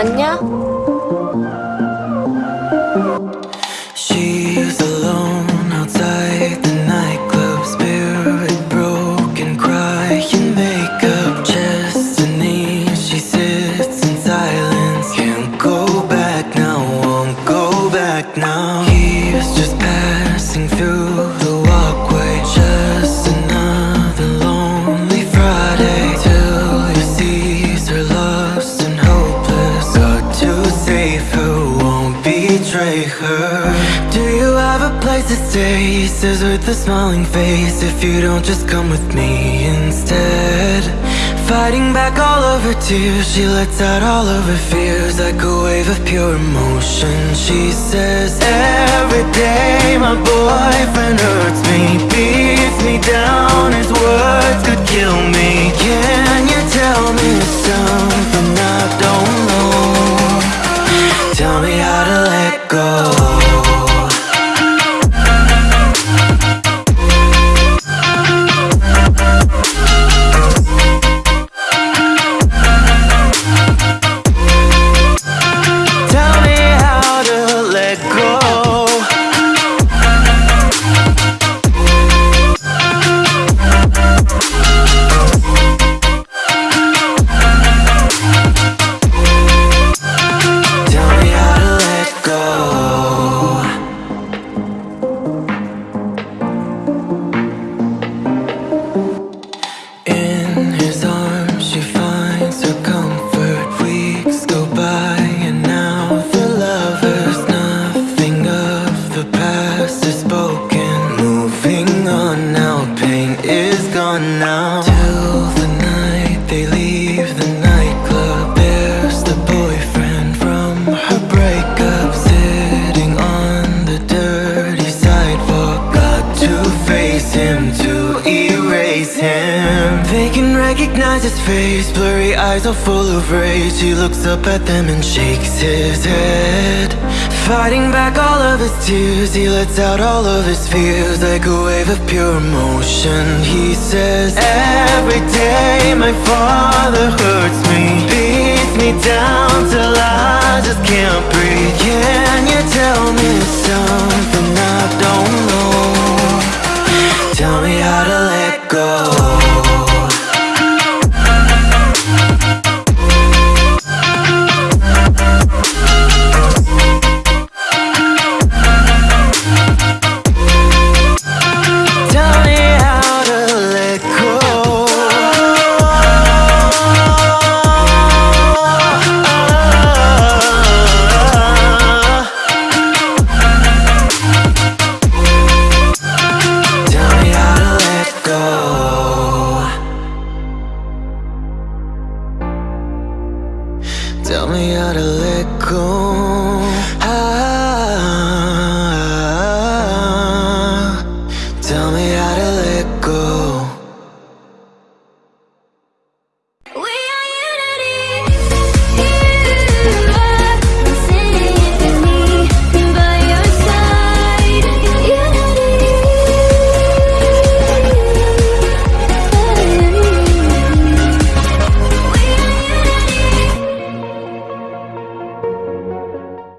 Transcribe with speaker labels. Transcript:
Speaker 1: 왔냐?
Speaker 2: She's alone outside the nightclub, spirit broken, crying makeup, destiny. She sits in silence, can't go back now, won't go back now. He's just passing through betray her. Do you have a place to stay? Says with a smiling face If you don't just come with me instead Fighting back all of her tears She lets out all of her fears Like a wave of pure emotion She says every day my boyfriend hurts me Beats me down, his words could kill me Can you tell me something I don't know? Tell me how to On now, pain is gone now face Blurry eyes are full of rage. He looks up at them and shakes his head. Fighting back all of his tears He lets out all of his fears. Like a wave of pure emotion He says Every day my father hurts me Beats me down till Tell me how to let go.